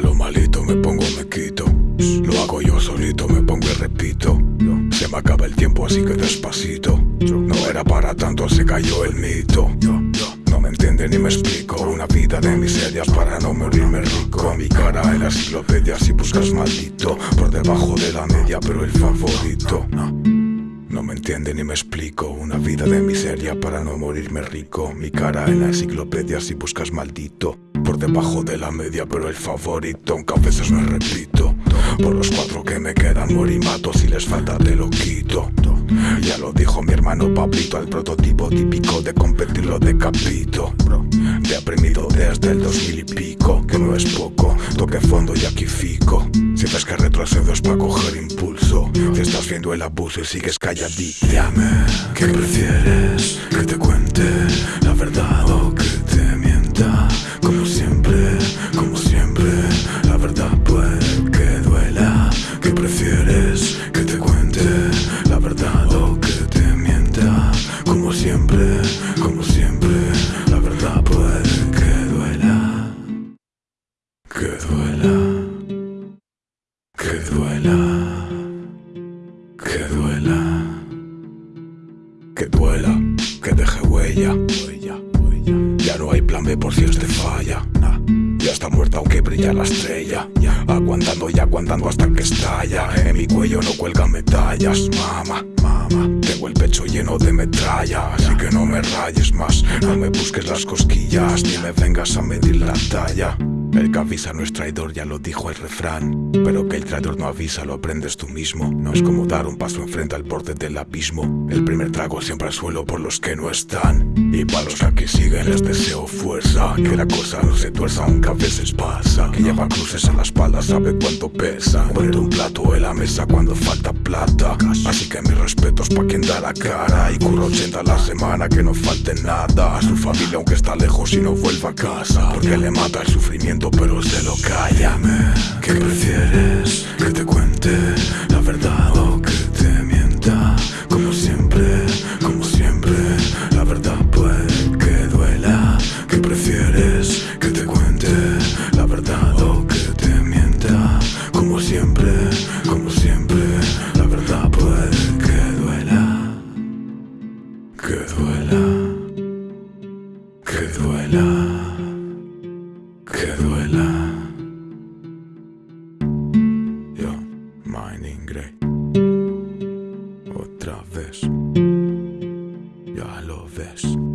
malo malito, me pongo, me quito. Lo hago yo solito, me pongo y repito. Se me acaba el tiempo, así que despacito. No era para tanto, se cayó el mito. No me entiende ni me explico. Una vida de miserias para no morirme rico. Mi cara en la enciclopedia si buscas maldito. Por debajo de la media, pero el favorito. No me entiende ni me explico Una vida de miseria para no morirme rico Mi cara en la enciclopedia si buscas maldito Debajo de la media pero el favorito Aunque a veces me repito Por los cuatro que me quedan morimato Si les falta te lo quito. Ya lo dijo mi hermano Pablito Al prototipo típico de competir lo decapito Deprimido desde el dos mil y pico Que no es poco Toque fondo y aquí fico. Si ves que retrocedo es para coger impulso. Si estás viendo el abuso y sigues callado Dime ¿Qué prefieres? Que te cuente la verdad duela que duela, que duela, que deje huella. Ya no hay plan B por si este falla. Ya está muerta aunque brilla la estrella. Aguantando y aguantando hasta que estalla. En mi cuello no cuelga medallas, mama, mama. Tengo el pecho lleno de metralla, así que no me rayes más. No me busques las cosquillas, ni me vengas a medir la talla. El que avisa no es traidor, ya lo dijo el refrán. Pero que el traidor no avisa, lo aprendes tú mismo. No es como dar un paso enfrente al borde del abismo. El primer trago siempre al suelo por los que no están. Y para los que siguen les deseo fuerza. Que la cosa no se tuerza, aunque a veces pasa. Que lleva cruces en la espalda, sabe cuánto pesa. Poner un plato en la mesa cuando falta plata. Así que mis respetos pa' quien da la cara. Y curro 80 a la semana, que no falte nada. A su familia, aunque está lejos y no vuelva a casa. Porque le mata el sufrimiento pero se lo calla ¿Qué prefieres? ¿Que te cuente la verdad o que te mienta? Como siempre, como siempre La verdad puede que duela ¿Qué prefieres? ¿Que te cuente la verdad o que te mienta? Como siempre, como siempre La verdad puede que duela Que duela Que duela Otra vez. Ya lo ves.